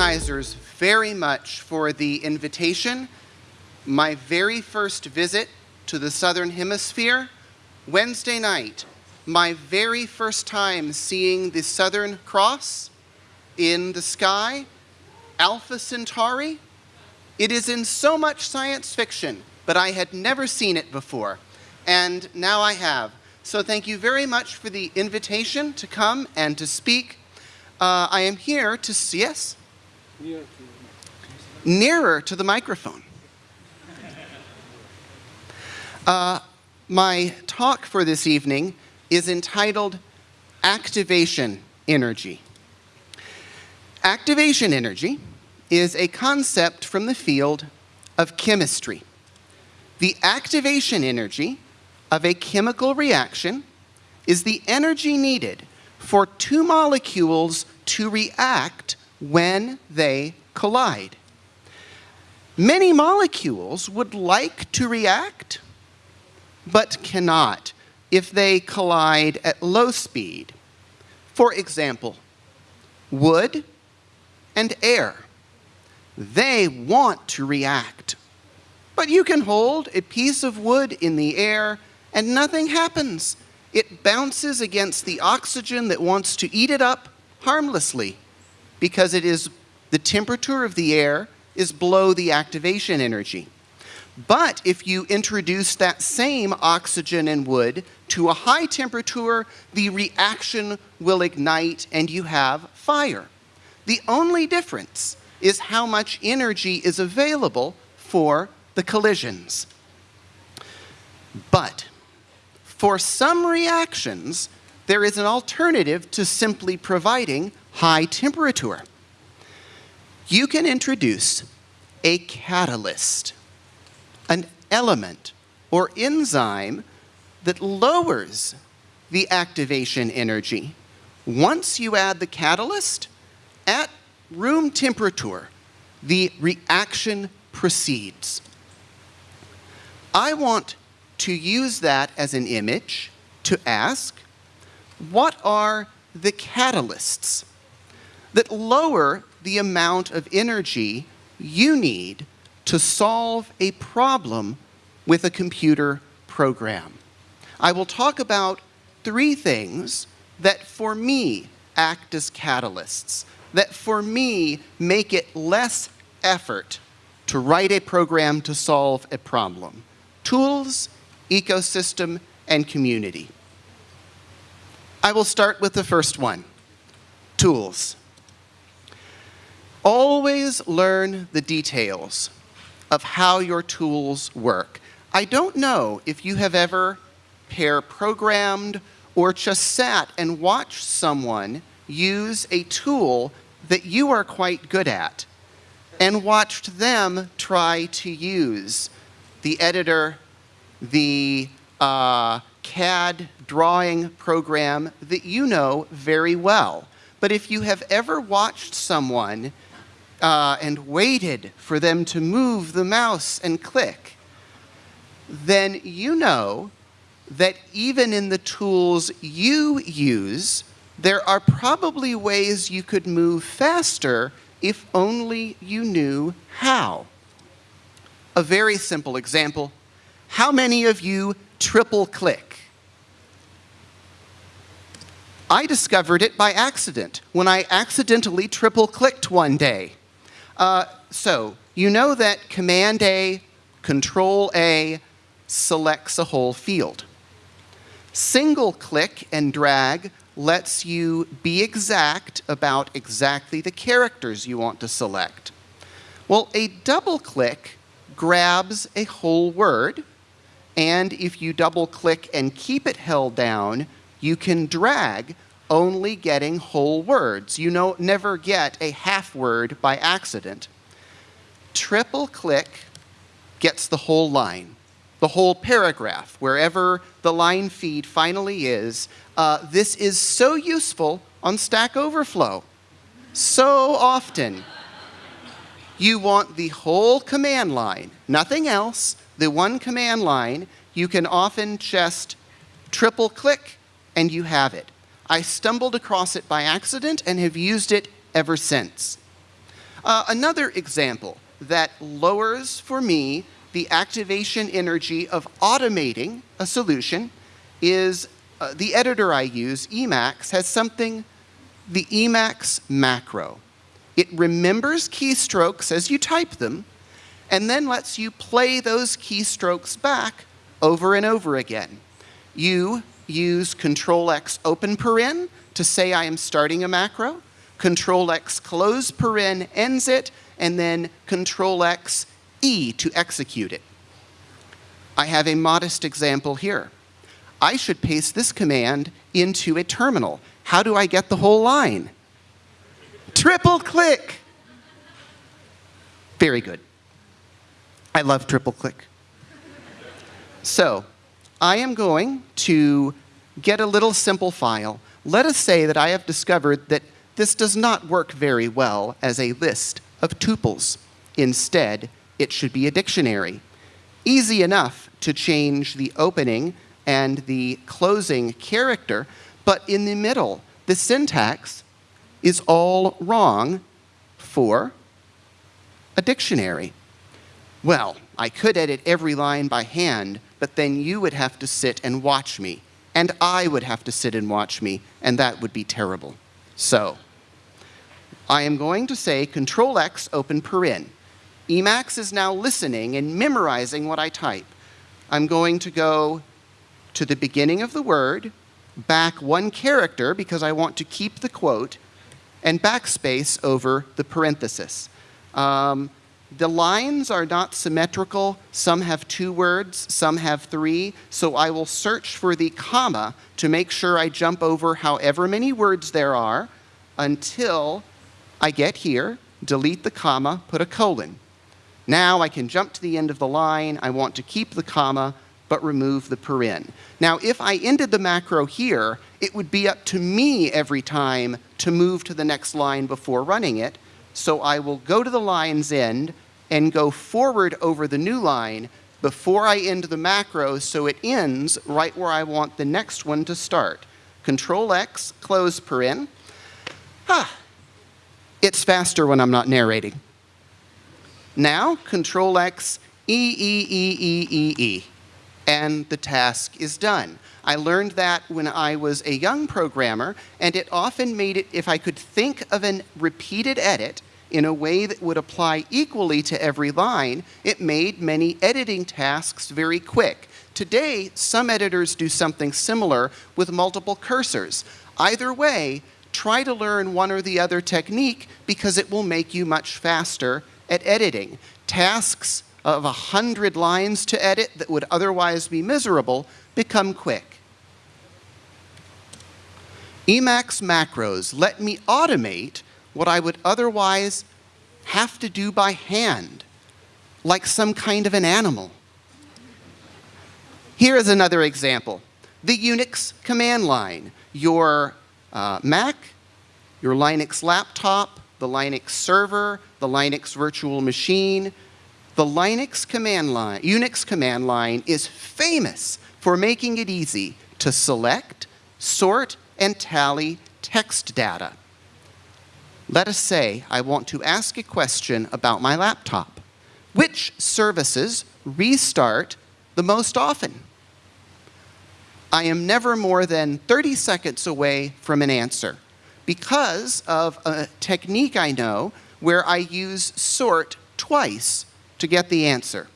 organizers very much for the invitation. My very first visit to the Southern Hemisphere, Wednesday night, my very first time seeing the Southern Cross in the sky, Alpha Centauri. It is in so much science fiction, but I had never seen it before, and now I have. So thank you very much for the invitation to come and to speak. Uh, I am here to, see yes? Nearer to, the microphone. Uh, my talk for this evening is entitled Activation Energy. Activation energy is a concept from the field of chemistry. The activation energy of a chemical reaction is the energy needed for two molecules to react when they collide. Many molecules would like to react, but cannot if they collide at low speed. For example, wood and air. They want to react. But you can hold a piece of wood in the air and nothing happens. It bounces against the oxygen that wants to eat it up harmlessly because it is the temperature of the air is below the activation energy. But if you introduce that same oxygen and wood to a high temperature, the reaction will ignite and you have fire. The only difference is how much energy is available for the collisions. But for some reactions, there is an alternative to simply providing high temperature. You can introduce a catalyst, an element or enzyme that lowers the activation energy. Once you add the catalyst, at room temperature, the reaction proceeds. I want to use that as an image to ask, what are the catalysts that lower the amount of energy you need to solve a problem with a computer program? I will talk about three things that for me act as catalysts, that for me make it less effort to write a program to solve a problem. Tools, ecosystem, and community. I will start with the first one, tools. Always learn the details of how your tools work. I don't know if you have ever pair programmed or just sat and watched someone use a tool that you are quite good at and watched them try to use the editor the uh, CAD drawing program that you know very well. But if you have ever watched someone uh, and waited for them to move the mouse and click, then you know that even in the tools you use, there are probably ways you could move faster if only you knew how. A very simple example how many of you triple click? I discovered it by accident when I accidentally triple clicked one day. Uh, so, you know that Command A, Control A selects a whole field. Single click and drag lets you be exact about exactly the characters you want to select. Well, a double click grabs a whole word and if you double click and keep it held down, you can drag only getting whole words. You know, never get a half word by accident. Triple click gets the whole line, the whole paragraph, wherever the line feed finally is. Uh, this is so useful on Stack Overflow. So often, you want the whole command line, nothing else, the one command line, you can often just triple click and you have it. I stumbled across it by accident and have used it ever since. Uh, another example that lowers for me the activation energy of automating a solution is uh, the editor I use, Emacs, has something, the Emacs macro. It remembers keystrokes as you type them, and then lets you play those keystrokes back over and over again. You use Control X open paren to say I am starting a macro, Control X close paren ends it, and then Control X E to execute it. I have a modest example here. I should paste this command into a terminal. How do I get the whole line? Triple click. Very good. I love triple click. So, I am going to get a little simple file. Let us say that I have discovered that this does not work very well as a list of tuples. Instead, it should be a dictionary. Easy enough to change the opening and the closing character, but in the middle, the syntax is all wrong for a dictionary. Well, I could edit every line by hand, but then you would have to sit and watch me, and I would have to sit and watch me, and that would be terrible. So, I am going to say Control X open paren. Emacs is now listening and memorizing what I type. I'm going to go to the beginning of the word, back one character because I want to keep the quote, and backspace over the parenthesis. Um, the lines are not symmetrical. Some have two words, some have three. So I will search for the comma to make sure I jump over however many words there are until I get here, delete the comma, put a colon. Now I can jump to the end of the line. I want to keep the comma, but remove the paren. Now, if I ended the macro here, it would be up to me every time to move to the next line before running it. So I will go to the line's end and go forward over the new line before I end the macro so it ends right where I want the next one to start. Control X, close paren. Ah, it's faster when I'm not narrating. Now, Control X, E, E, E, E, E, E, and the task is done. I learned that when I was a young programmer, and it often made it, if I could think of a repeated edit in a way that would apply equally to every line, it made many editing tasks very quick. Today, some editors do something similar with multiple cursors. Either way, try to learn one or the other technique because it will make you much faster at editing. Tasks of 100 lines to edit that would otherwise be miserable become quick. Emacs macros let me automate what I would otherwise have to do by hand, like some kind of an animal. Here is another example. The Unix command line. Your uh, Mac, your Linux laptop, the Linux server, the Linux virtual machine. The Linux command line, Unix command line is famous for making it easy to select, sort, and tally text data. Let us say I want to ask a question about my laptop. Which services restart the most often? I am never more than 30 seconds away from an answer because of a technique I know where I use sort twice to get the answer.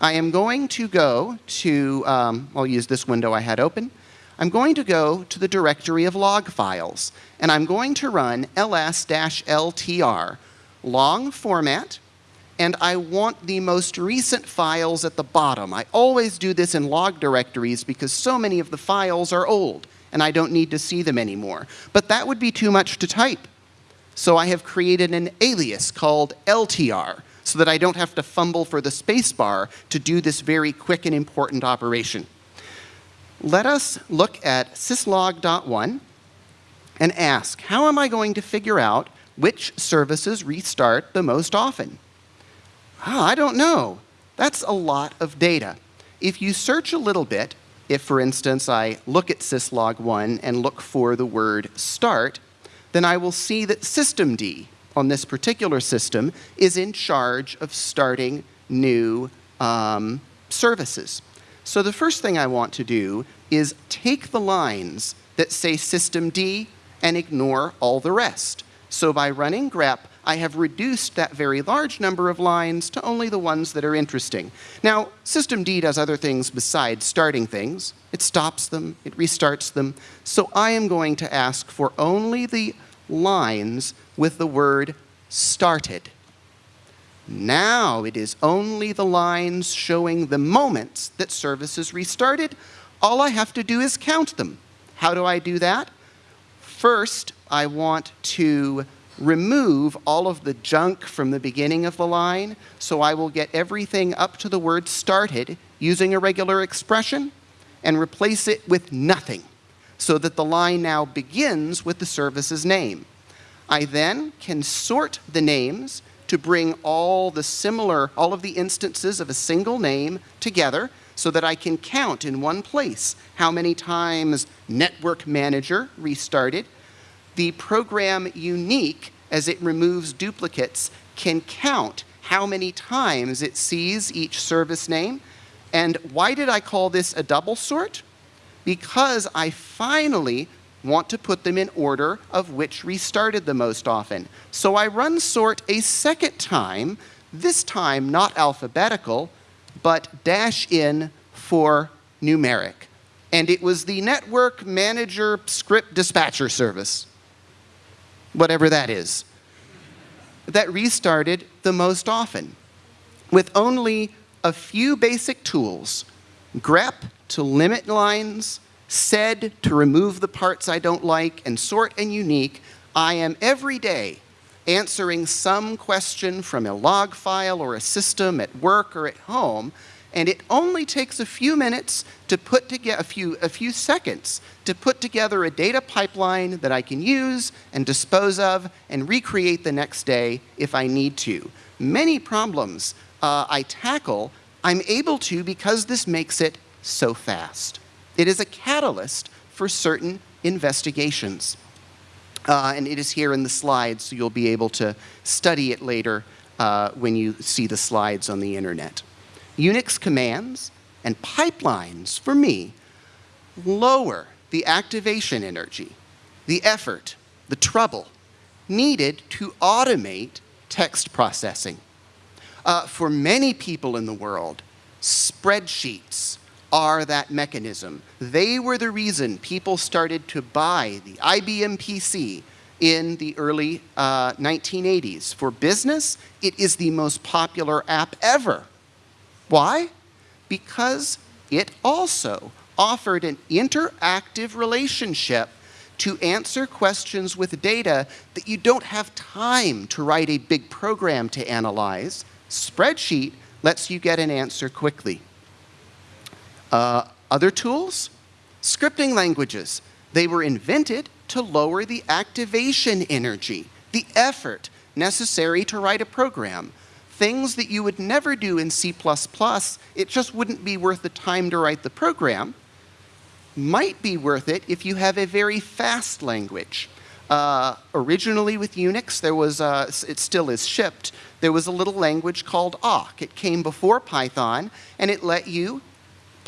I am going to go to, um, I'll use this window I had open. I'm going to go to the directory of log files, and I'm going to run ls-ltr, long format, and I want the most recent files at the bottom. I always do this in log directories because so many of the files are old and I don't need to see them anymore. But that would be too much to type. So I have created an alias called LTR so that I don't have to fumble for the spacebar to do this very quick and important operation. Let us look at syslog.1 and ask, how am I going to figure out which services restart the most often? Oh, I don't know. That's a lot of data. If you search a little bit, if, for instance, I look at syslog1 and look for the word start, then I will see that systemd on this particular system is in charge of starting new um, services. So the first thing I want to do is take the lines that say systemd and ignore all the rest. So by running grep, I have reduced that very large number of lines to only the ones that are interesting. Now, systemd does other things besides starting things. It stops them, it restarts them. So I am going to ask for only the lines with the word started. Now it is only the lines showing the moments that service is restarted. All I have to do is count them. How do I do that? First, I want to remove all of the junk from the beginning of the line, so I will get everything up to the word started using a regular expression and replace it with nothing, so that the line now begins with the service's name. I then can sort the names to bring all the similar, all of the instances of a single name together so that I can count in one place how many times Network Manager restarted, the program uniq, as it removes duplicates, can count how many times it sees each service name. And why did I call this a double sort? Because I finally want to put them in order of which restarted the most often. So I run sort a second time, this time not alphabetical, but dash in for numeric. And it was the network manager script dispatcher service whatever that is, that restarted the most often with only a few basic tools, grep to limit lines, sed to remove the parts I don't like, and sort and uniq, I am every day answering some question from a log file or a system at work or at home and it only takes a few minutes to put together, a few, a few seconds to put together a data pipeline that I can use and dispose of and recreate the next day if I need to. Many problems uh, I tackle, I'm able to because this makes it so fast. It is a catalyst for certain investigations. Uh, and it is here in the slides, so you'll be able to study it later uh, when you see the slides on the internet. Unix commands and pipelines, for me, lower the activation energy, the effort, the trouble needed to automate text processing. Uh, for many people in the world, spreadsheets are that mechanism. They were the reason people started to buy the IBM PC in the early uh, 1980s. For business, it is the most popular app ever. Why? Because it also offered an interactive relationship to answer questions with data that you don't have time to write a big program to analyze. Spreadsheet lets you get an answer quickly. Uh, other tools? Scripting languages. They were invented to lower the activation energy, the effort necessary to write a program things that you would never do in C++, it just wouldn't be worth the time to write the program, might be worth it if you have a very fast language. Uh, originally with Unix, there was, a, it still is shipped, there was a little language called awk. It came before Python, and it let you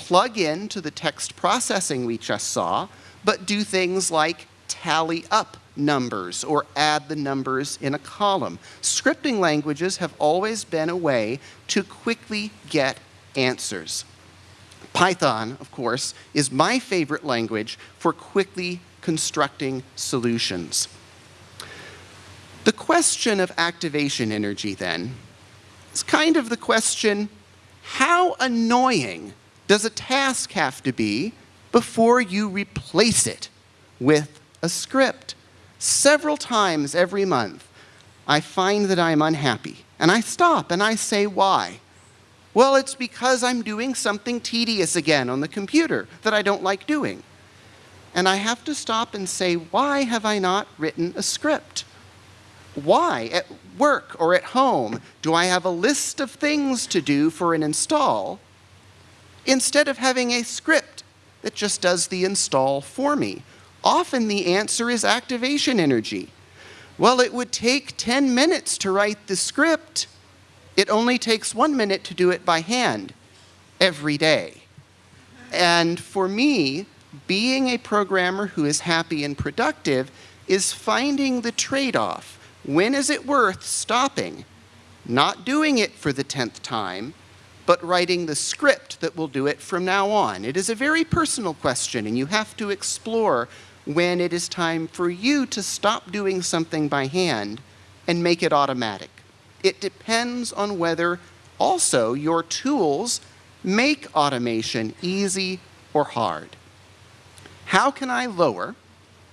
plug in to the text processing we just saw, but do things like tally up numbers or add the numbers in a column. Scripting languages have always been a way to quickly get answers. Python, of course, is my favorite language for quickly constructing solutions. The question of activation energy, then, is kind of the question, how annoying does a task have to be before you replace it with a script? several times every month, I find that I'm unhappy. And I stop and I say, why? Well, it's because I'm doing something tedious again on the computer that I don't like doing. And I have to stop and say, why have I not written a script? Why, at work or at home, do I have a list of things to do for an install instead of having a script that just does the install for me? Often the answer is activation energy. Well, it would take 10 minutes to write the script. It only takes one minute to do it by hand every day. And for me, being a programmer who is happy and productive is finding the trade-off. When is it worth stopping? Not doing it for the 10th time, but writing the script that will do it from now on. It is a very personal question, and you have to explore when it is time for you to stop doing something by hand and make it automatic. It depends on whether also your tools make automation easy or hard. How can I lower,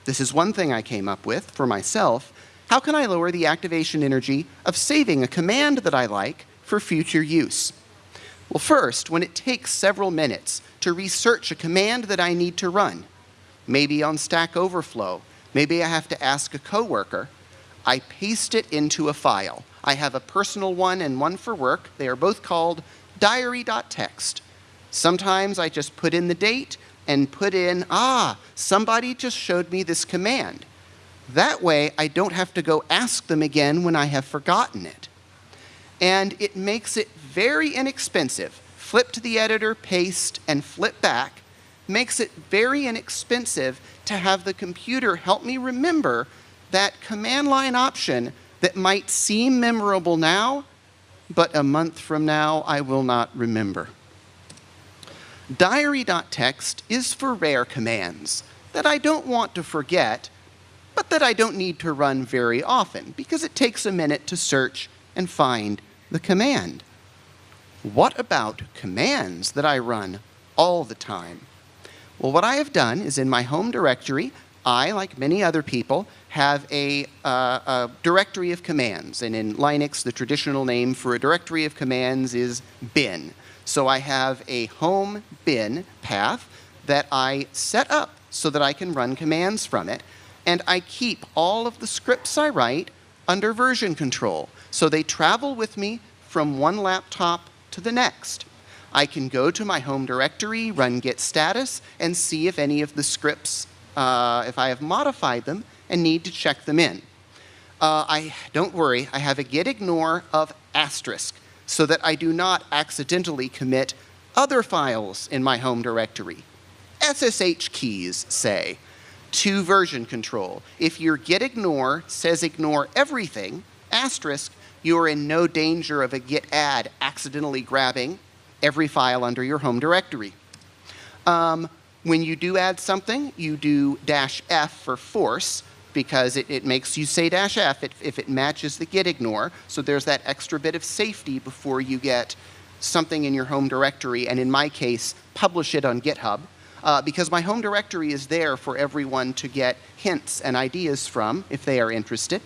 this is one thing I came up with for myself, how can I lower the activation energy of saving a command that I like for future use? Well, first, when it takes several minutes to research a command that I need to run, maybe on Stack Overflow, maybe I have to ask a coworker, I paste it into a file. I have a personal one and one for work. They are both called diary.txt. Sometimes I just put in the date and put in, ah, somebody just showed me this command. That way, I don't have to go ask them again when I have forgotten it. And it makes it very inexpensive. Flip to the editor, paste, and flip back makes it very inexpensive to have the computer help me remember that command line option that might seem memorable now, but a month from now I will not remember. Diary.txt is for rare commands that I don't want to forget, but that I don't need to run very often because it takes a minute to search and find the command. What about commands that I run all the time? Well, what I have done is in my home directory, I, like many other people, have a, uh, a, directory of commands. And in Linux, the traditional name for a directory of commands is bin. So I have a home bin path that I set up so that I can run commands from it. And I keep all of the scripts I write under version control. So they travel with me from one laptop to the next. I can go to my home directory, run git status, and see if any of the scripts, uh, if I have modified them and need to check them in. Uh, I Don't worry, I have a git ignore of asterisk so that I do not accidentally commit other files in my home directory. SSH keys, say, to version control. If your git ignore says ignore everything, asterisk, you are in no danger of a git add accidentally grabbing every file under your home directory. Um, when you do add something, you do dash F for force because it, it makes you say dash F if, if it matches the git ignore. So there's that extra bit of safety before you get something in your home directory, and in my case, publish it on GitHub. Uh, because my home directory is there for everyone to get hints and ideas from if they are interested.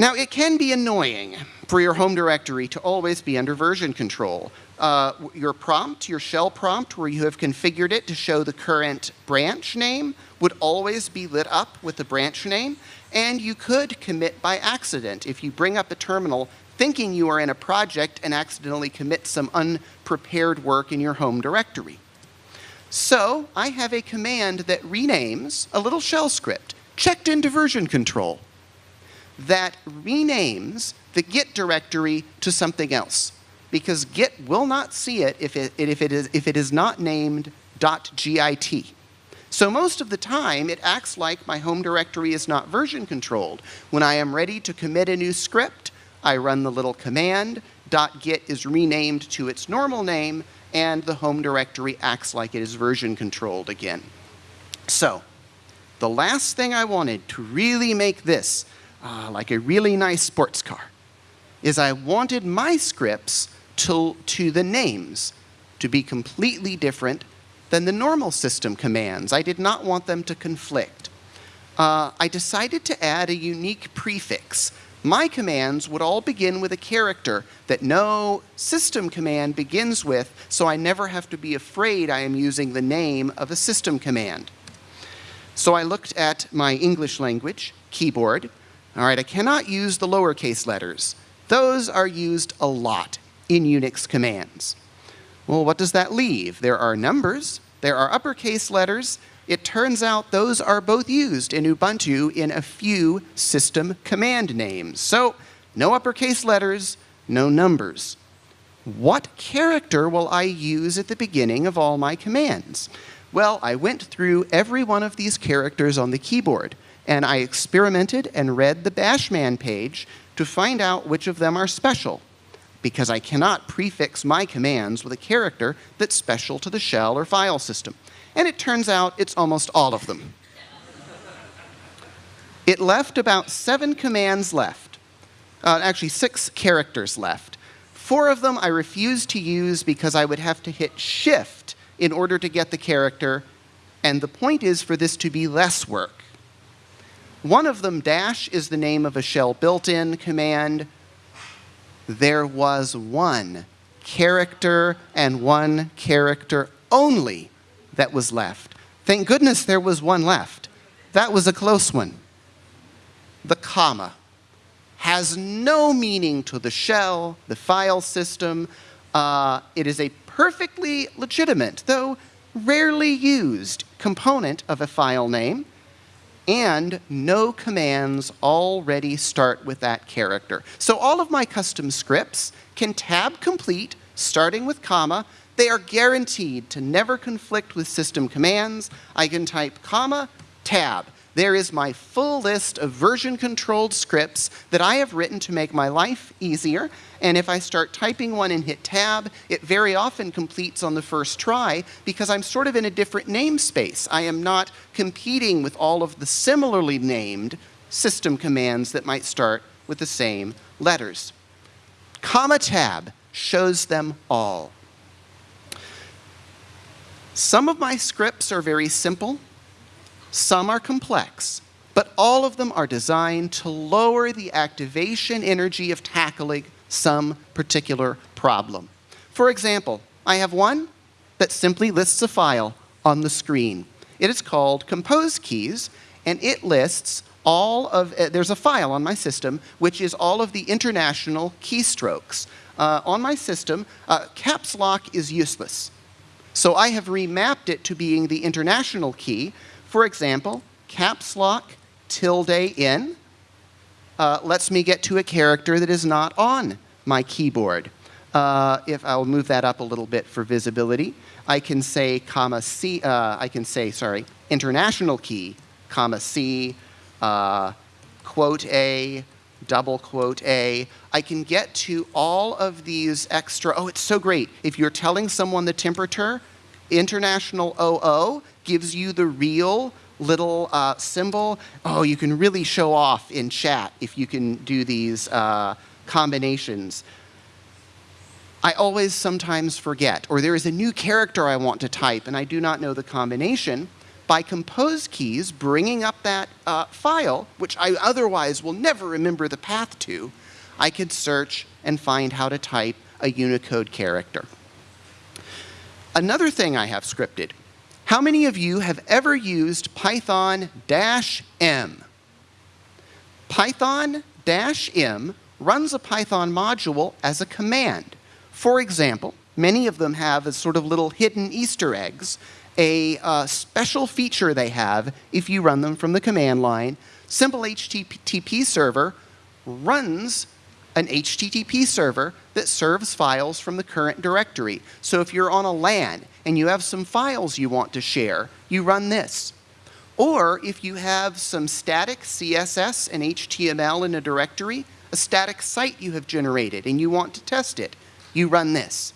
Now, it can be annoying for your home directory to always be under version control. Uh, your prompt, your shell prompt, where you have configured it to show the current branch name, would always be lit up with the branch name, and you could commit by accident. If you bring up a terminal thinking you are in a project and accidentally commit some unprepared work in your home directory. So I have a command that renames a little shell script checked into version control that renames the Git directory to something else. Because Git will not see it if it, if it, is, if it is not named .git. So most of the time, it acts like my home directory is not version controlled. When I am ready to commit a new script, I run the little command, .git is renamed to its normal name, and the home directory acts like it is version controlled again. So, the last thing I wanted to really make this uh, like a really nice sports car, is I wanted my scripts to, to the names to be completely different than the normal system commands. I did not want them to conflict. Uh, I decided to add a unique prefix. My commands would all begin with a character that no system command begins with, so I never have to be afraid I am using the name of a system command. So I looked at my English language keyboard, all right, I cannot use the lowercase letters. Those are used a lot in Unix commands. Well, what does that leave? There are numbers, There are uppercase letters. It turns out those are both used in Ubuntu in a few system command names. So no uppercase letters, no numbers. What character will I use at the beginning of all my commands? Well, I went through every one of these characters on the keyboard, and I experimented and read the Bashman page to find out which of them are special, because I cannot prefix my commands with a character that's special to the shell or file system. And it turns out it's almost all of them. It left about seven commands left, uh, actually six characters left. Four of them I refused to use because I would have to hit Shift in order to get the character, and the point is for this to be less work. One of them, dash, is the name of a shell built-in command. There was one character and one character only that was left. Thank goodness there was one left. That was a close one. The comma has no meaning to the shell, the file system. Uh, it is a perfectly legitimate, though rarely used, component of a file name, and no commands already start with that character. So all of my custom scripts can tab complete, starting with comma. They are guaranteed to never conflict with system commands. I can type comma, tab there is my full list of version-controlled scripts that I have written to make my life easier. And if I start typing one and hit tab, it very often completes on the first try because I'm sort of in a different namespace. I am not competing with all of the similarly named system commands that might start with the same letters. Comma tab shows them all. Some of my scripts are very simple. Some are complex, but all of them are designed to lower the activation energy of tackling some particular problem. For example, I have one that simply lists a file on the screen. It is called compose keys, and it lists all of, uh, there's a file on my system which is all of the international keystrokes. Uh, on my system, uh, caps lock is useless. So I have remapped it to being the international key for example, caps lock tilde in uh, lets me get to a character that is not on my keyboard. Uh, if I'll move that up a little bit for visibility, I can say comma C, uh, I can say, sorry, international key, comma C, uh, quote A, double quote A. I can get to all of these extra, oh, it's so great. If you're telling someone the temperature, international OO gives you the real little uh, symbol. Oh, you can really show off in chat if you can do these uh, combinations. I always sometimes forget, or there is a new character I want to type and I do not know the combination. By compose keys, bringing up that uh, file, which I otherwise will never remember the path to, I could search and find how to type a Unicode character. Another thing I have scripted. How many of you have ever used Python-M? Python-M runs a Python module as a command. For example, many of them have a sort of little hidden Easter eggs, a uh, special feature they have if you run them from the command line. Simple HTTP server runs an HTTP server that serves files from the current directory. So if you're on a LAN and you have some files you want to share, you run this. Or if you have some static CSS and HTML in a directory, a static site you have generated and you want to test it, you run this.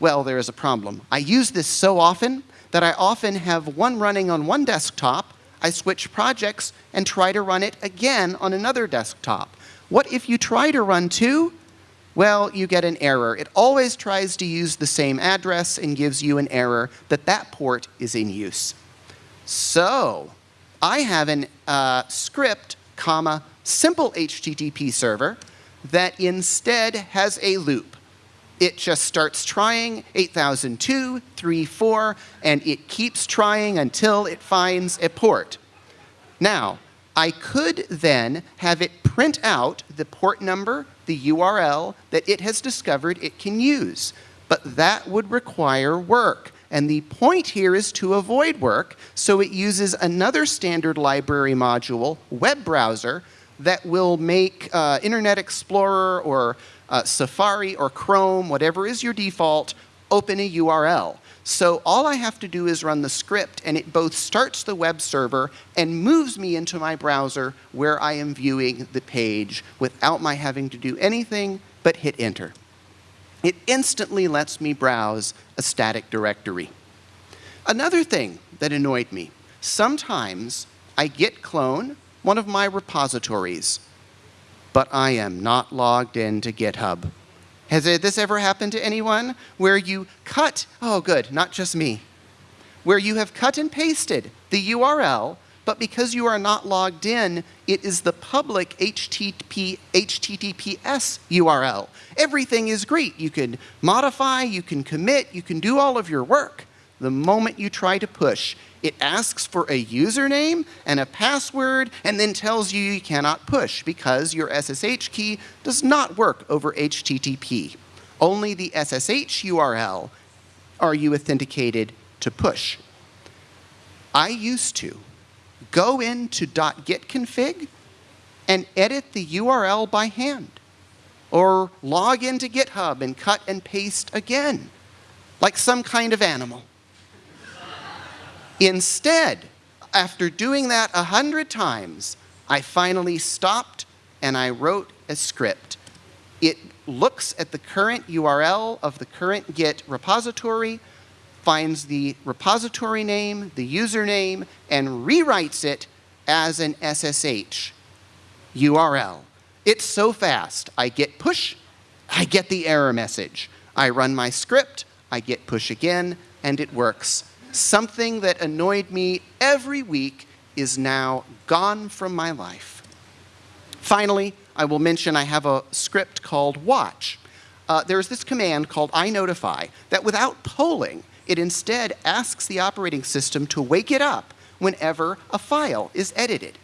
Well, there is a problem. I use this so often that I often have one running on one desktop, I switch projects and try to run it again on another desktop. What if you try to run two? Well, you get an error. It always tries to use the same address and gives you an error that that port is in use. So I have an uh, script, comma, simple HTTP server that instead has a loop. It just starts trying 8002, 3, 4, and it keeps trying until it finds a port. Now, I could then have it print out the port number, the URL that it has discovered it can use. But that would require work. And the point here is to avoid work, so it uses another standard library module, web browser, that will make uh, Internet Explorer or uh, Safari or Chrome, whatever is your default, open a URL. So all I have to do is run the script and it both starts the web server and moves me into my browser where I am viewing the page without my having to do anything but hit enter. It instantly lets me browse a static directory. Another thing that annoyed me, sometimes I git clone one of my repositories, but I am not logged into GitHub. Has this ever happened to anyone? Where you cut, oh good, not just me, where you have cut and pasted the URL, but because you are not logged in, it is the public HTTP, HTTPS URL. Everything is great. You can modify, you can commit, you can do all of your work. The moment you try to push, it asks for a username and a password and then tells you you cannot push because your SSH key does not work over HTTP. Only the SSH URL are you authenticated to push. I used to go into .gitconfig and edit the URL by hand or log into GitHub and cut and paste again like some kind of animal. Instead, after doing that a hundred times, I finally stopped and I wrote a script. It looks at the current URL of the current Git repository, finds the repository name, the username, and rewrites it as an SSH URL. It's so fast. I git push, I get the error message. I run my script, I git push again, and it works something that annoyed me every week is now gone from my life. Finally, I will mention I have a script called watch. Uh, there's this command called inotify that without polling, it instead asks the operating system to wake it up whenever a file is edited.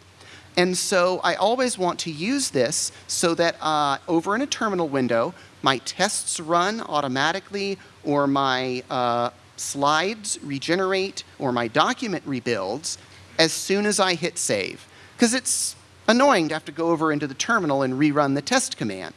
And so I always want to use this so that uh, over in a terminal window, my tests run automatically or my uh, slides regenerate or my document rebuilds as soon as I hit save. Because it's annoying to have to go over into the terminal and rerun the test command.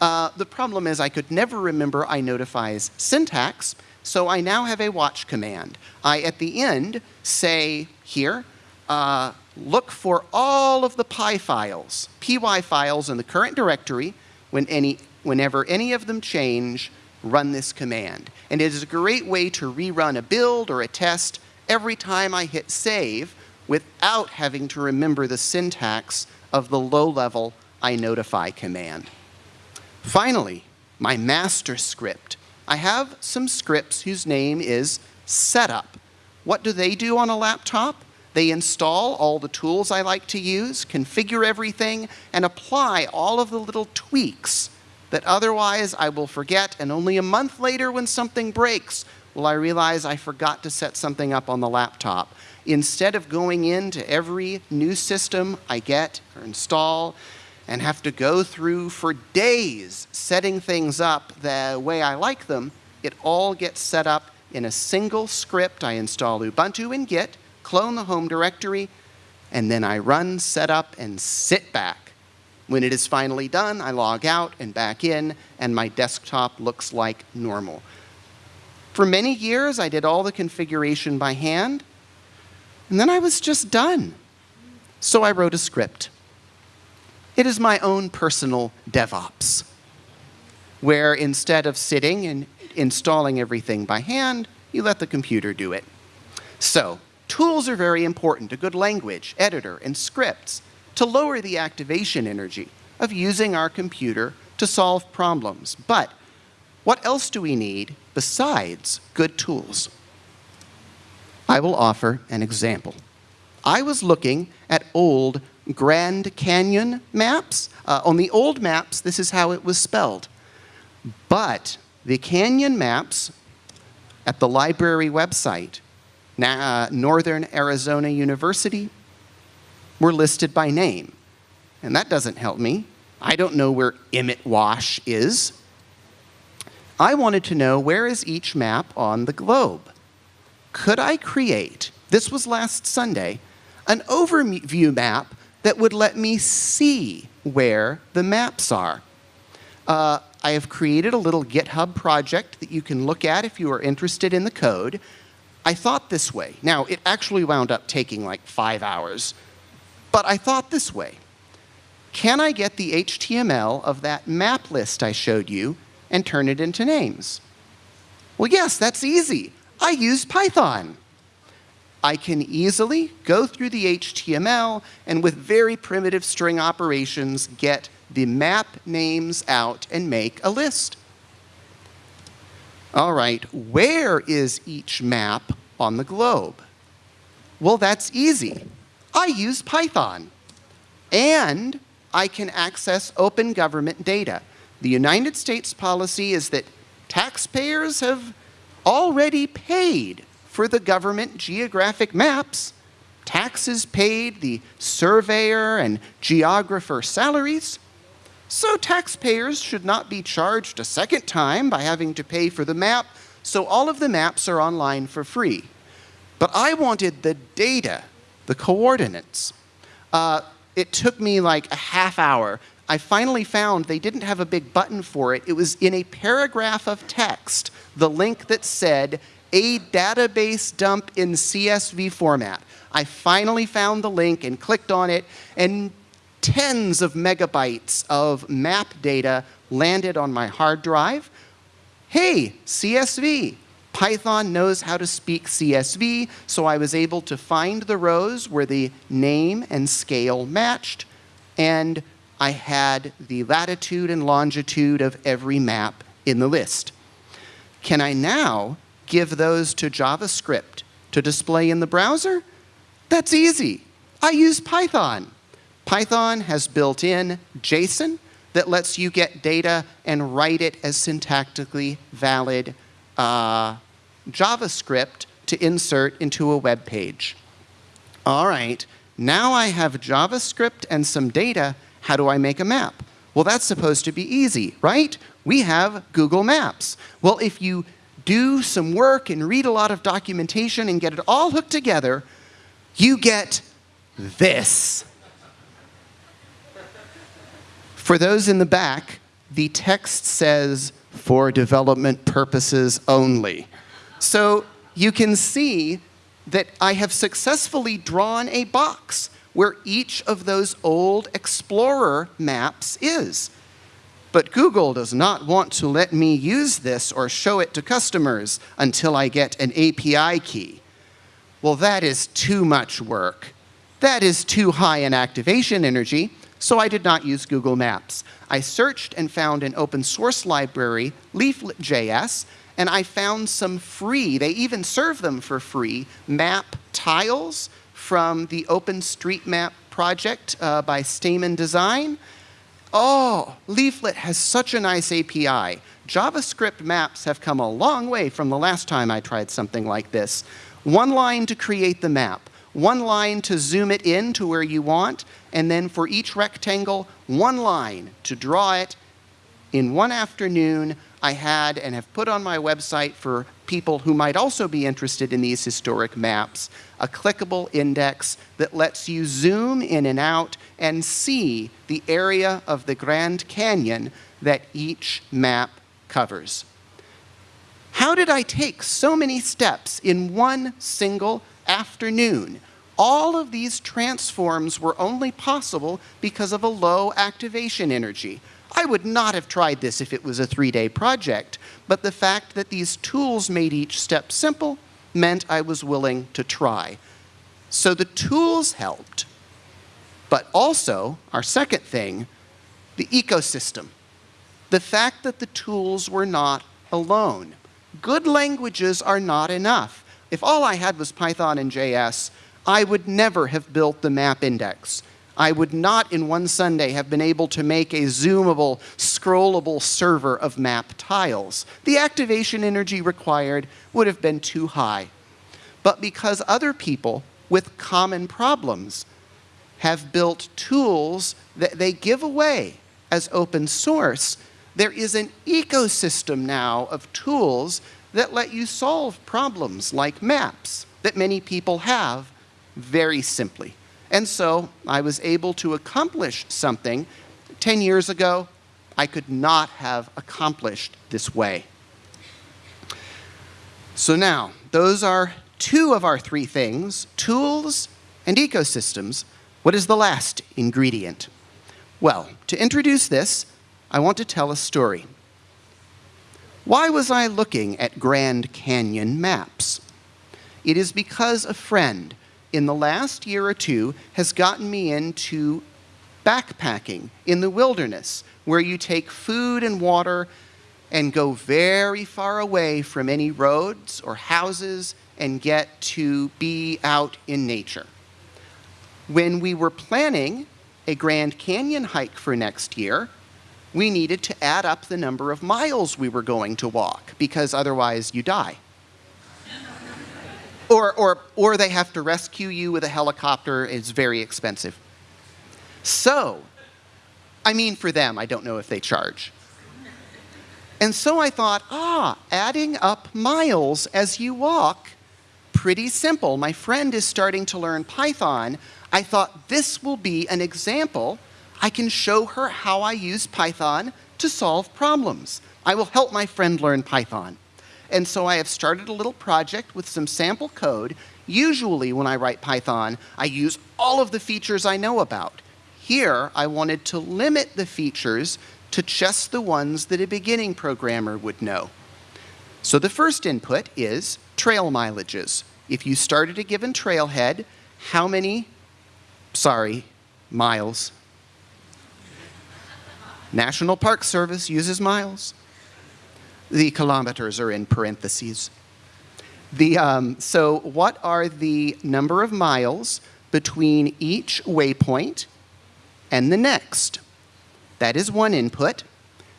Uh, the problem is I could never remember I inotify's syntax, so I now have a watch command. I, at the end, say here, uh, look for all of the py files, py files in the current directory. When any, whenever any of them change, run this command. And it is a great way to rerun a build or a test every time I hit save without having to remember the syntax of the low-level inotify command. Finally, my master script. I have some scripts whose name is setup. What do they do on a laptop? They install all the tools I like to use, configure everything, and apply all of the little tweaks that otherwise I will forget, and only a month later when something breaks will I realize I forgot to set something up on the laptop. Instead of going into every new system I get or install and have to go through for days setting things up the way I like them, it all gets set up in a single script. I install Ubuntu in Git, clone the home directory, and then I run, set up, and sit back when it is finally done, I log out and back in, and my desktop looks like normal. For many years, I did all the configuration by hand, and then I was just done. So I wrote a script. It is my own personal DevOps, where instead of sitting and installing everything by hand, you let the computer do it. So, tools are very important, a good language, editor, and scripts to lower the activation energy of using our computer to solve problems. But what else do we need besides good tools? I will offer an example. I was looking at old Grand Canyon maps. Uh, on the old maps, this is how it was spelled. But the canyon maps at the library website, Northern Arizona University, were listed by name. And that doesn't help me. I don't know where Emmet Wash is. I wanted to know where is each map on the globe. could I create, this was last Sunday, an overview map that would let me see where the maps are. Uh, I have created a little GitHub project that you can look at if you are interested in the code. I thought this way. Now, it actually wound up taking like five hours, but I thought this way. Can I get the HTML of that map list I showed you and turn it into names? Well, yes, that's easy. I use Python. I can easily go through the HTML and with very primitive string operations get the map names out and make a list. All right, where is each map on the globe? Well, that's easy. I use Python. And I can access open government data. The United States policy is that taxpayers have already paid for the government geographic maps, taxes paid, the surveyor and geographer salaries. So taxpayers should not be charged a second time by having to pay for the map, so all of the maps are online for free. But I wanted the data, the coordinates. Uh, it took me like a half hour. I finally found they didn't have a big button for it. It was in a paragraph of text, the link that said, a database dump in CSV format. I finally found the link and clicked on it, and tens of megabytes of map data landed on my hard drive. Hey, CSV. Python knows how to speak CSV, so I was able to find the rows where the name and scale matched, and I had the latitude and longitude of every map in the list. Can I now give those to JavaScript to display in the browser? That's easy. I use Python. Python has built in JSON that lets you get data and write it as syntactically valid uh, JavaScript to insert into a web page. All right, now I have JavaScript and some data. How do I make a map? Well, that's supposed to be easy, right? We have Google Maps. Well, if you do some work and read a lot of documentation and get it all hooked together, you get this. For those in the back, the text says, for development purposes only. So you can see that I have successfully drawn a box where each of those old Explorer maps is. But Google does not want to let me use this or show it to customers until I get an API key. Well, that is too much work. That is too high an activation energy, so I did not use Google Maps. I searched and found an open source library, Leaflet.js, and I found some free, they even serve them for free, map tiles from the OpenStreetMap project uh, by Stamen Design. Oh, Leaflet has such a nice API. JavaScript maps have come a long way from the last time I tried something like this. One line to create the map, one line to zoom it in to where you want, and then for each rectangle, one line to draw it. In one afternoon, I had and have put on my website for people who might also be interested in these historic maps, a clickable index that lets you zoom in and out and see the area of the Grand Canyon that each map covers. How did I take so many steps in one single afternoon? All of these transforms were only possible because of a low activation energy. I would not have tried this if it was a three-day project, but the fact that these tools made each step simple meant I was willing to try. So the tools helped, but also, our second thing, the ecosystem. The fact that the tools were not alone. Good languages are not enough. If all I had was Python and JS, I would never have built the map index. I would not in one Sunday have been able to make a zoomable, scrollable server of map tiles. The activation energy required would have been too high. But because other people with common problems have built tools that they give away as open source, there is an ecosystem now of tools that let you solve problems like maps that many people have very simply. And so I was able to accomplish something 10 years ago I could not have accomplished this way. So now, those are two of our three things, tools and ecosystems. What is the last ingredient? Well, to introduce this, I want to tell a story. Why was I looking at Grand Canyon maps? It is because a friend in the last year or two has gotten me into backpacking in the wilderness, where you take food and water and go very far away from any roads or houses and get to be out in nature. When we were planning a Grand Canyon hike for next year, we needed to add up the number of miles we were going to walk because otherwise you die. or, or, or they have to rescue you with a helicopter. It's very expensive. So, I mean for them, I don't know if they charge. And so I thought, ah, adding up miles as you walk, pretty simple. My friend is starting to learn Python. I thought this will be an example I can show her how I use Python to solve problems. I will help my friend learn Python. And so I have started a little project with some sample code. Usually when I write Python, I use all of the features I know about. Here, I wanted to limit the features to just the ones that a beginning programmer would know. So the first input is trail mileages. If you started a given trailhead, how many, sorry, miles National Park Service uses miles. The kilometers are in parentheses. The, um, so what are the number of miles between each waypoint and the next? That is one input.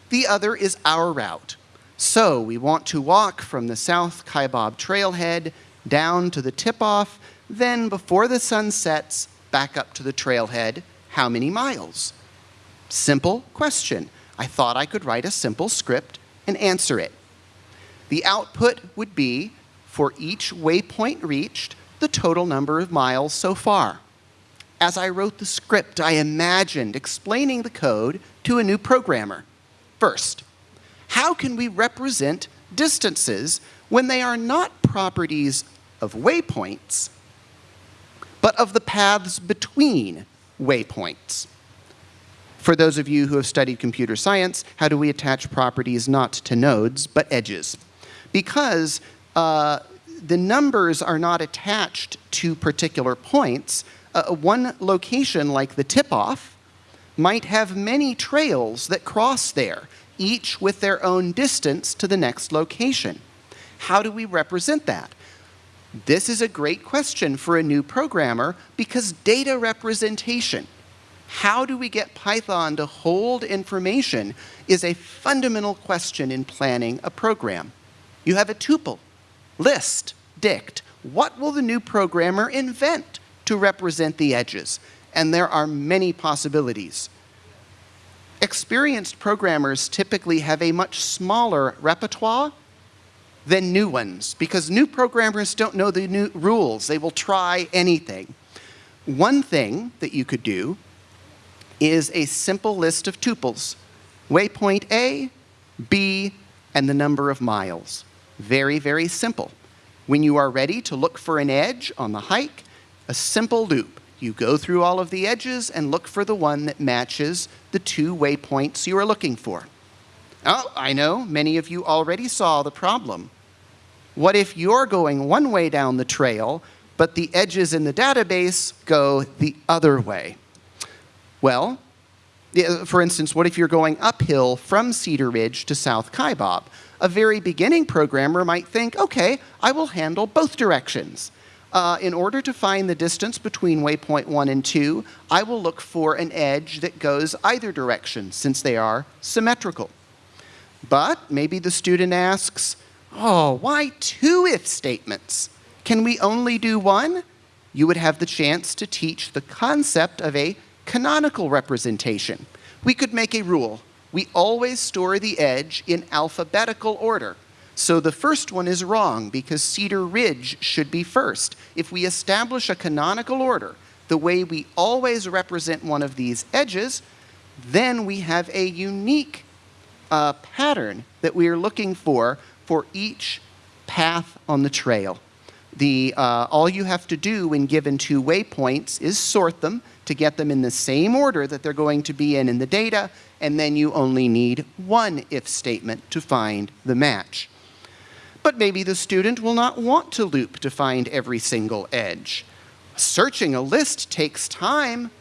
The other is our route. So we want to walk from the South Kaibab trailhead down to the tip-off, then before the sun sets, back up to the trailhead. How many miles? Simple question. I thought I could write a simple script and answer it. The output would be, for each waypoint reached, the total number of miles so far. As I wrote the script, I imagined explaining the code to a new programmer. First, how can we represent distances when they are not properties of waypoints, but of the paths between waypoints? For those of you who have studied computer science, how do we attach properties not to nodes, but edges? Because uh, the numbers are not attached to particular points. Uh, one location, like the tip-off, might have many trails that cross there, each with their own distance to the next location. How do we represent that? This is a great question for a new programmer because data representation how do we get Python to hold information is a fundamental question in planning a program. You have a tuple, list, dict. What will the new programmer invent to represent the edges? And there are many possibilities. Experienced programmers typically have a much smaller repertoire than new ones because new programmers don't know the new rules. They will try anything. One thing that you could do is a simple list of tuples. Waypoint A, B, and the number of miles. Very, very simple. When you are ready to look for an edge on the hike, a simple loop. You go through all of the edges and look for the one that matches the two waypoints you are looking for. Oh, I know, many of you already saw the problem. What if you're going one way down the trail, but the edges in the database go the other way? Well, for instance, what if you're going uphill from Cedar Ridge to South Kaibab? A very beginning programmer might think, okay, I will handle both directions. Uh, in order to find the distance between waypoint 1 and 2, I will look for an edge that goes either direction, since they are symmetrical. But maybe the student asks, oh, why two if statements? Can we only do one? You would have the chance to teach the concept of a canonical representation. We could make a rule. We always store the edge in alphabetical order. So the first one is wrong because Cedar Ridge should be first. If we establish a canonical order, the way we always represent one of these edges, then we have a unique uh, pattern that we are looking for for each path on the trail. The, uh, all you have to do when given two waypoints is sort them to get them in the same order that they're going to be in in the data, and then you only need one if statement to find the match. But maybe the student will not want to loop to find every single edge. Searching a list takes time.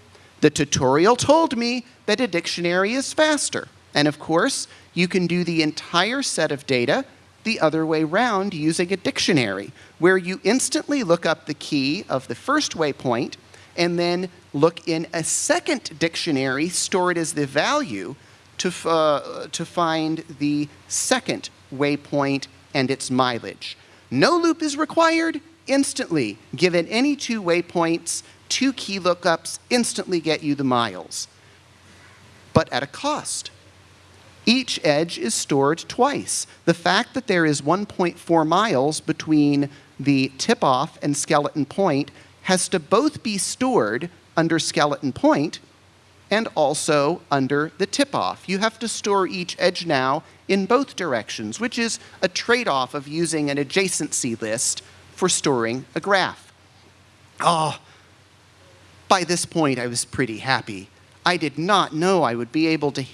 The tutorial told me that a dictionary is faster. And of course, you can do the entire set of data the other way round using a dictionary, where you instantly look up the key of the first waypoint and then look in a second dictionary stored as the value to, uh, to find the second waypoint and its mileage. No loop is required instantly. Given any two waypoints, two key lookups instantly get you the miles, but at a cost. Each edge is stored twice. The fact that there is 1.4 miles between the tip-off and skeleton point has to both be stored under skeleton point and also under the tip-off. You have to store each edge now in both directions, which is a trade-off of using an adjacency list for storing a graph. Oh, by this point I was pretty happy. I did not know I would be able to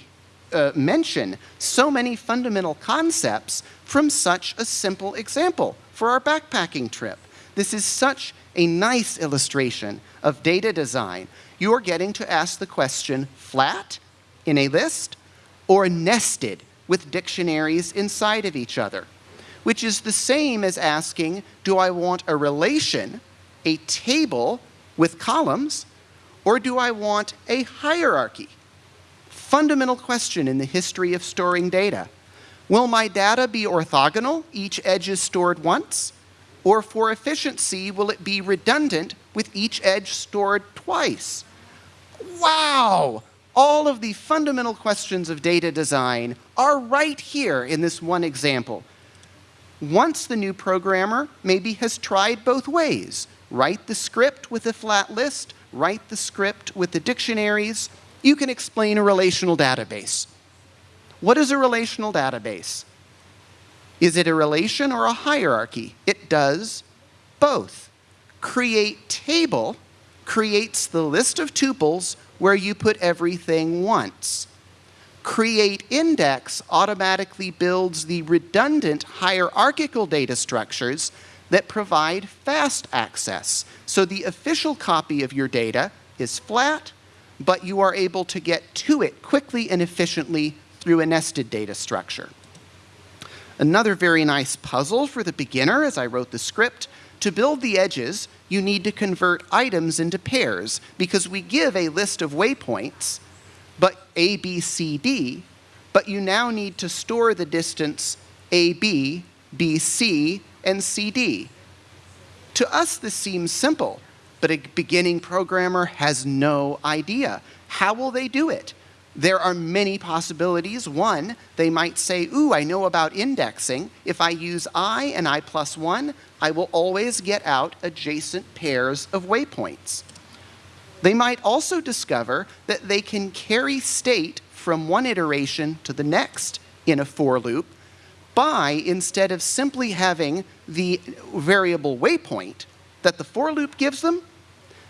uh, mention so many fundamental concepts from such a simple example for our backpacking trip. This is such a nice illustration of data design. You are getting to ask the question flat in a list or nested with dictionaries inside of each other, which is the same as asking, do I want a relation, a table with columns, or do I want a hierarchy? fundamental question in the history of storing data. Will my data be orthogonal, each edge is stored once? Or for efficiency, will it be redundant with each edge stored twice? Wow! All of the fundamental questions of data design are right here in this one example. Once the new programmer maybe has tried both ways, write the script with a flat list, write the script with the dictionaries, you can explain a relational database. What is a relational database? Is it a relation or a hierarchy? It does both. Create table creates the list of tuples where you put everything once. Create index automatically builds the redundant hierarchical data structures that provide fast access. So the official copy of your data is flat, but you are able to get to it quickly and efficiently through a nested data structure. Another very nice puzzle for the beginner as I wrote the script, to build the edges, you need to convert items into pairs because we give a list of waypoints, but A, B, C, D, but you now need to store the distance AB, BC, and CD. To us, this seems simple, but a beginning programmer has no idea. How will they do it? There are many possibilities. One, they might say, ooh, I know about indexing. If I use i and i plus 1, I will always get out adjacent pairs of waypoints. They might also discover that they can carry state from one iteration to the next in a for loop by, instead of simply having the variable waypoint that the for loop gives them,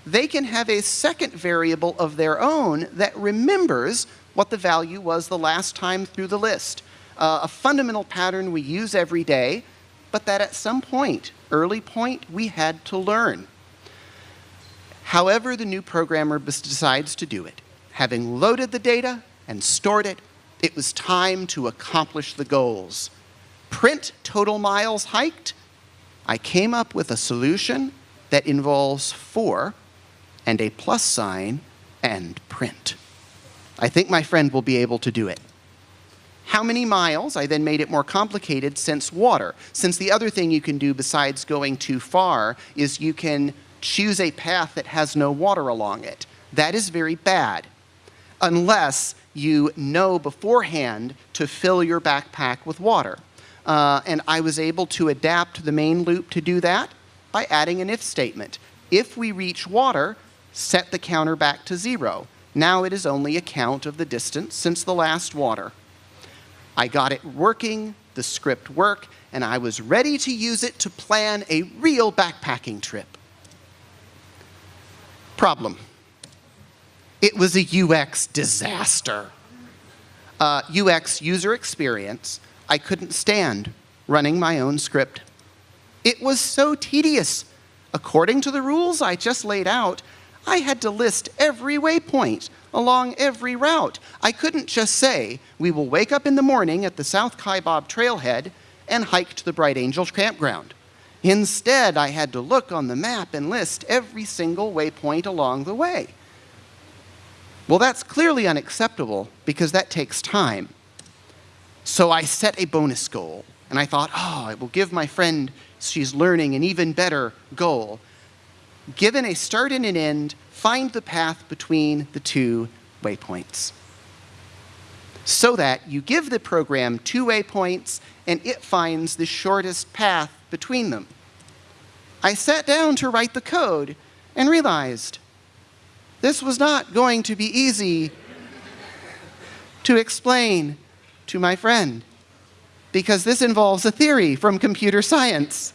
they can have a second variable of their own that remembers what the value was the last time through the list. Uh, a fundamental pattern we use every day, but that at some point, early point, we had to learn. However the new programmer decides to do it, having loaded the data and stored it, it was time to accomplish the goals. Print total miles hiked. I came up with a solution that involves for and a plus sign and print. I think my friend will be able to do it. How many miles? I then made it more complicated since water. Since the other thing you can do besides going too far is you can choose a path that has no water along it. That is very bad. Unless you know beforehand to fill your backpack with water. Uh, and I was able to adapt the main loop to do that by adding an if statement. If we reach water, set the counter back to zero. Now it is only a count of the distance since the last water. I got it working, the script worked, and I was ready to use it to plan a real backpacking trip. Problem. It was a UX disaster. Uh, UX, user experience, I couldn't stand running my own script. It was so tedious. According to the rules I just laid out, I had to list every waypoint along every route. I couldn't just say, we will wake up in the morning at the South Kaibab trailhead and hike to the Bright Angel campground. Instead, I had to look on the map and list every single waypoint along the way. Well, that's clearly unacceptable because that takes time. So I set a bonus goal, and I thought, oh, I will give my friend, she's learning, an even better goal. Given a start and an end, find the path between the two waypoints. So that you give the program two waypoints and it finds the shortest path between them. I sat down to write the code and realized this was not going to be easy to explain to my friend because this involves a theory from computer science.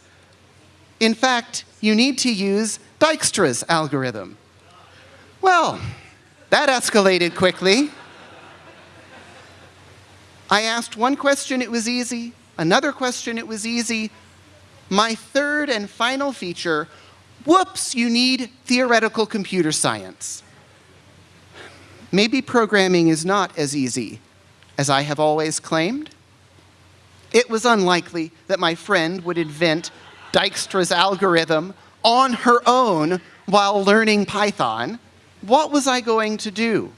In fact, you need to use Dijkstra's algorithm. Well, that escalated quickly. I asked one question, it was easy. Another question, it was easy. My third and final feature, whoops, you need theoretical computer science. Maybe programming is not as easy as I have always claimed. It was unlikely that my friend would invent Dijkstra's algorithm on her own while learning Python. What was I going to do?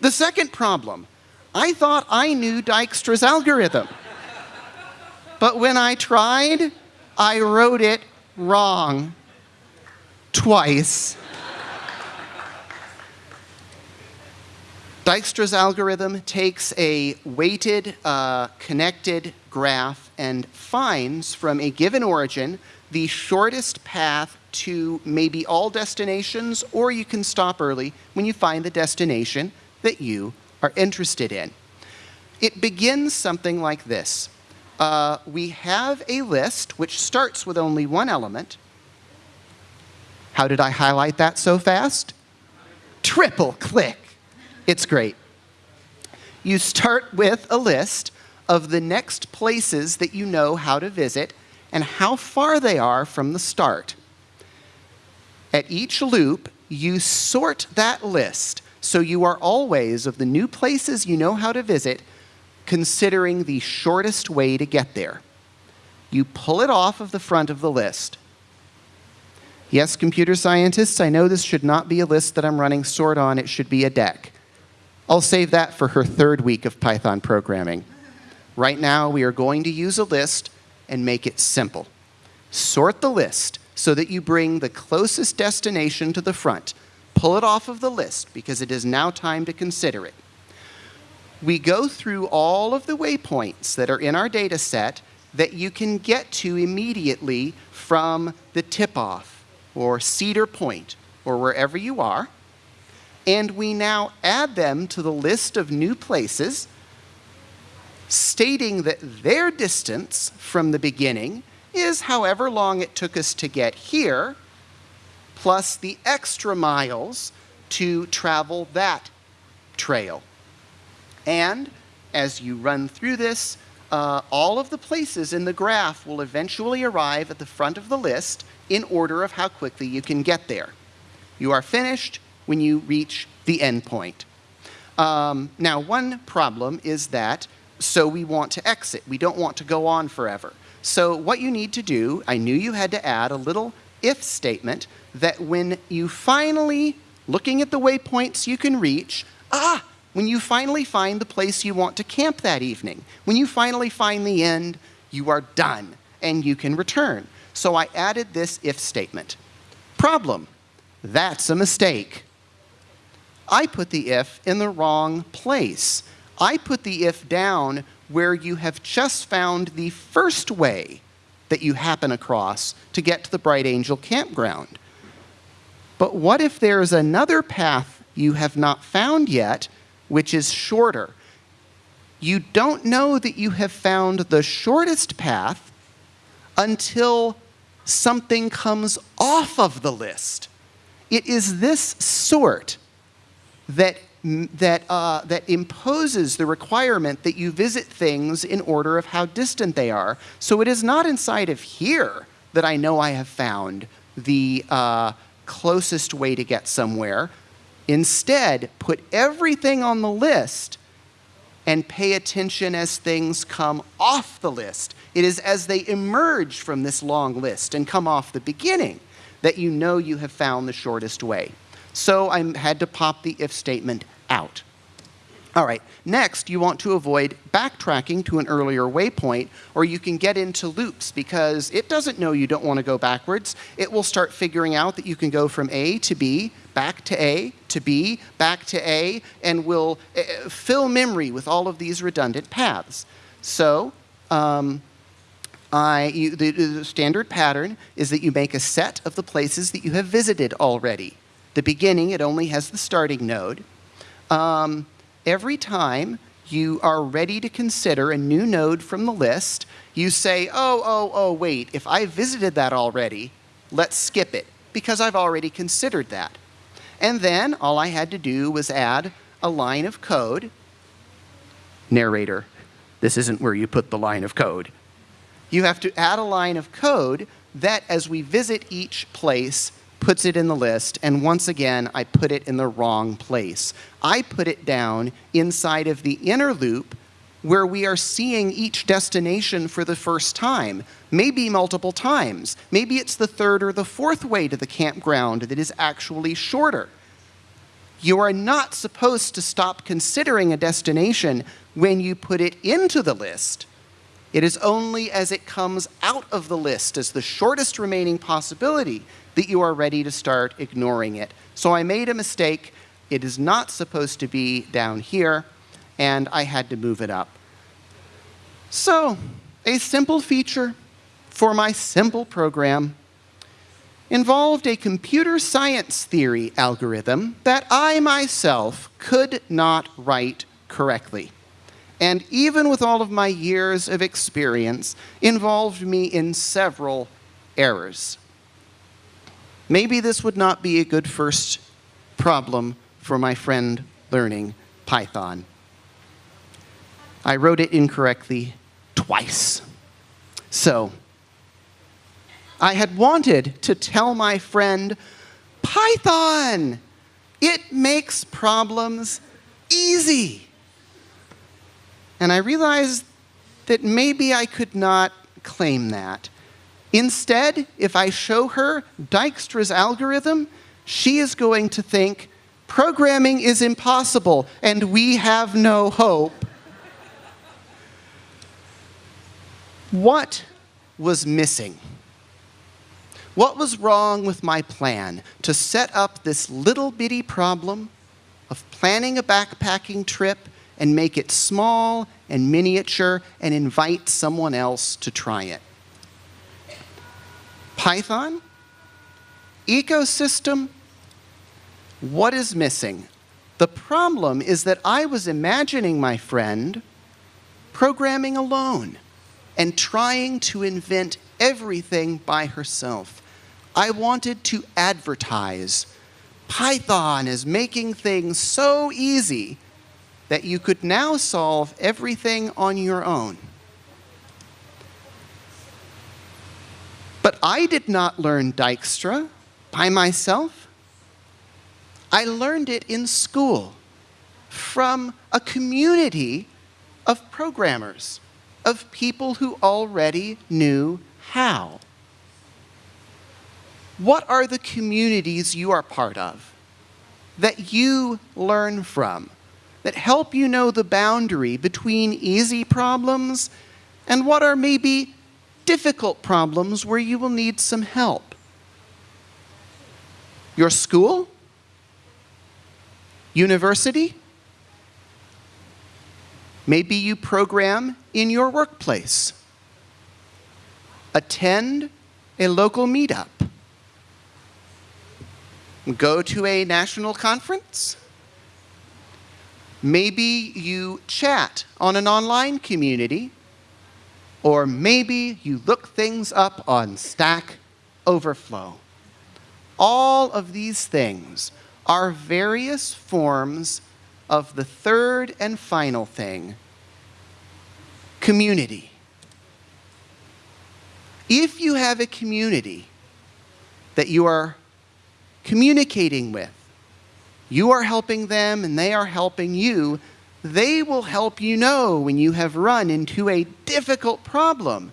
The second problem, I thought I knew Dijkstra's algorithm. But when I tried, I wrote it wrong twice. Dijkstra's algorithm takes a weighted, uh, connected graph and finds from a given origin the shortest path to maybe all destinations, or you can stop early when you find the destination that you are interested in. It begins something like this. Uh, we have a list which starts with only one element. How did I highlight that so fast? Triple click. It's great. You start with a list of the next places that you know how to visit and how far they are from the start. At each loop, you sort that list so you are always, of the new places you know how to visit, considering the shortest way to get there. You pull it off of the front of the list. Yes, computer scientists, I know this should not be a list that I'm running sort on, it should be a deque. I'll save that for her third week of Python programming. Right now, we are going to use a list and make it simple. Sort the list so that you bring the closest destination to the front. Pull it off of the list because it is now time to consider it. We go through all of the waypoints that are in our data set that you can get to immediately from the tip-off or Cedar Point or wherever you are and we now add them to the list of new places, stating that their distance from the beginning is however long it took us to get here, plus the extra miles to travel that trail. And as you run through this, uh, all of the places in the graph will eventually arrive at the front of the list in order of how quickly you can get there. You are finished, when you reach the endpoint. Um, now, one problem is that, so we want to exit. We don't want to go on forever. So what you need to do, I knew you had to add a little if statement that when you finally, looking at the waypoints you can reach, ah, when you finally find the place you want to camp that evening, when you finally find the end, you are done and you can return. So I added this if statement. Problem, that's a mistake. I put the if in the wrong place. I put the if down where you have just found the first way that you happen across to get to the Bright Angel campground. But what if there is another path you have not found yet, which is shorter? You don't know that you have found the shortest path until something comes off of the list. It is this sort that, that, uh, that imposes the requirement that you visit things in order of how distant they are. So it is not inside of here that I know I have found the uh, closest way to get somewhere. Instead, put everything on the list and pay attention as things come off the list. It is as they emerge from this long list and come off the beginning that you know you have found the shortest way. So I had to pop the if statement out. All right, next you want to avoid backtracking to an earlier waypoint or you can get into loops because it doesn't know you don't want to go backwards. It will start figuring out that you can go from A to B, back to A, to B, back to A, and will uh, fill memory with all of these redundant paths. So um, I, you, the, the standard pattern is that you make a set of the places that you have visited already. The beginning, it only has the starting node. Um, every time you are ready to consider a new node from the list, you say, oh, oh, oh, wait, if I visited that already, let's skip it, because I've already considered that. And then all I had to do was add a line of code. Narrator, this isn't where you put the line of code. You have to add a line of code that, as we visit each place, puts it in the list, and once again, I put it in the wrong place. I put it down inside of the inner loop where we are seeing each destination for the first time, maybe multiple times. Maybe it's the third or the fourth way to the campground that is actually shorter. You are not supposed to stop considering a destination when you put it into the list. It is only as it comes out of the list as the shortest remaining possibility that you are ready to start ignoring it. So I made a mistake. It is not supposed to be down here, and I had to move it up. So a simple feature for my simple program involved a computer science theory algorithm that I myself could not write correctly and even with all of my years of experience, involved me in several errors. Maybe this would not be a good first problem for my friend learning Python. I wrote it incorrectly twice. So, I had wanted to tell my friend, Python, it makes problems easy. And I realized that maybe I could not claim that. Instead, if I show her Dijkstra's algorithm, she is going to think programming is impossible and we have no hope. what was missing? What was wrong with my plan to set up this little bitty problem of planning a backpacking trip and make it small and miniature and invite someone else to try it. Python, ecosystem, what is missing? The problem is that I was imagining my friend programming alone and trying to invent everything by herself. I wanted to advertise Python is making things so easy that you could now solve everything on your own. But I did not learn Dijkstra by myself. I learned it in school from a community of programmers, of people who already knew how. What are the communities you are part of that you learn from? that help you know the boundary between easy problems and what are maybe difficult problems where you will need some help. Your school? University? Maybe you program in your workplace. Attend a local meetup. Go to a national conference. Maybe you chat on an online community. Or maybe you look things up on Stack Overflow. All of these things are various forms of the third and final thing community. If you have a community that you are communicating with, you are helping them and they are helping you, they will help you know when you have run into a difficult problem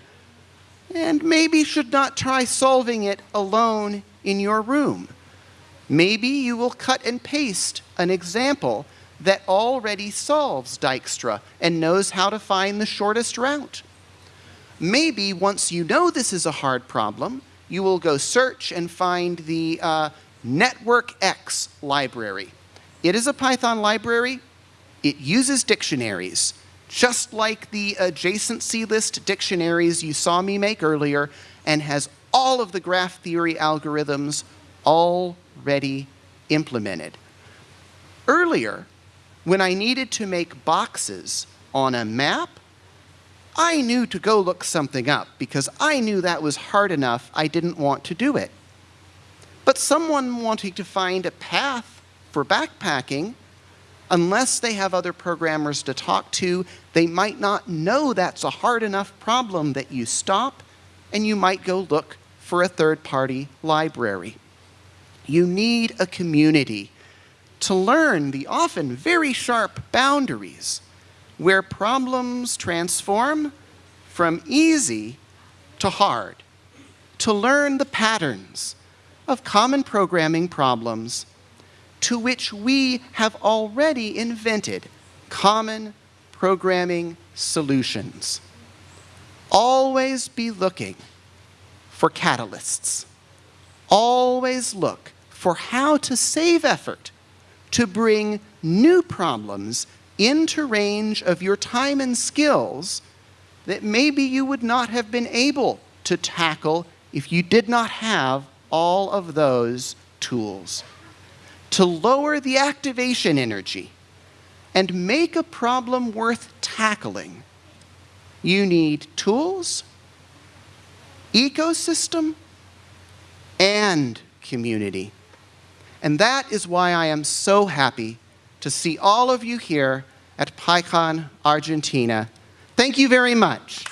and maybe should not try solving it alone in your room. Maybe you will cut and paste an example that already solves Dijkstra and knows how to find the shortest route. Maybe once you know this is a hard problem, you will go search and find the uh, NetworkX library. It is a Python library. It uses dictionaries, just like the adjacency list dictionaries you saw me make earlier, and has all of the graph theory algorithms already implemented. Earlier, when I needed to make boxes on a map, I knew to go look something up because I knew that was hard enough I didn't want to do it. But someone wanting to find a path for backpacking, unless they have other programmers to talk to, they might not know that's a hard enough problem that you stop and you might go look for a third-party library. You need a community to learn the often very sharp boundaries where problems transform from easy to hard, to learn the patterns of common programming problems to which we have already invented common programming solutions. Always be looking for catalysts. Always look for how to save effort to bring new problems into range of your time and skills that maybe you would not have been able to tackle if you did not have all of those tools. To lower the activation energy and make a problem worth tackling, you need tools, ecosystem, and community. And that is why I am so happy to see all of you here at PyCon Argentina. Thank you very much.